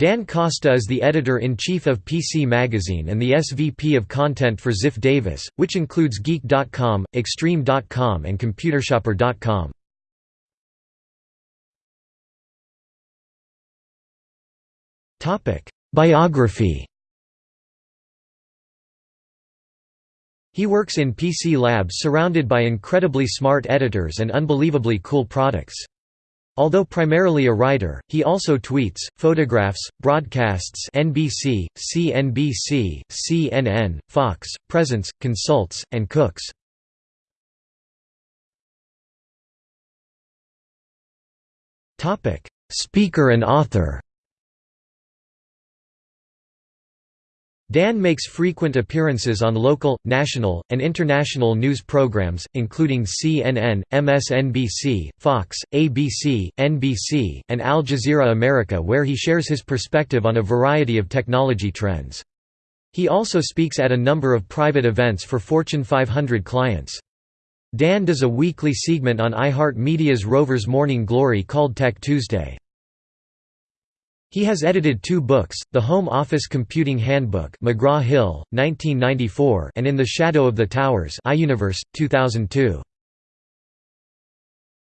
Dan Costa is the editor-in-chief of PC Magazine and the SVP of content for Ziff Davis, which includes Geek.com, Extreme.com and ComputerShopper.com. Biography He works in PC Labs surrounded by incredibly smart editors and unbelievably cool products. Although primarily a writer, he also tweets, photographs, broadcasts NBC, CNBC, CNN, Fox, presents, consults, and cooks. Speaker and author Dan makes frequent appearances on local, national, and international news programs, including CNN, MSNBC, Fox, ABC, NBC, and Al Jazeera America where he shares his perspective on a variety of technology trends. He also speaks at a number of private events for Fortune 500 clients. Dan does a weekly segment on iHeartMedia's Rover's Morning Glory called Tech Tuesday. He has edited two books, The Home Office Computing Handbook McGraw-Hill, 1994 and In the Shadow of the Towers iUniverse, 2002.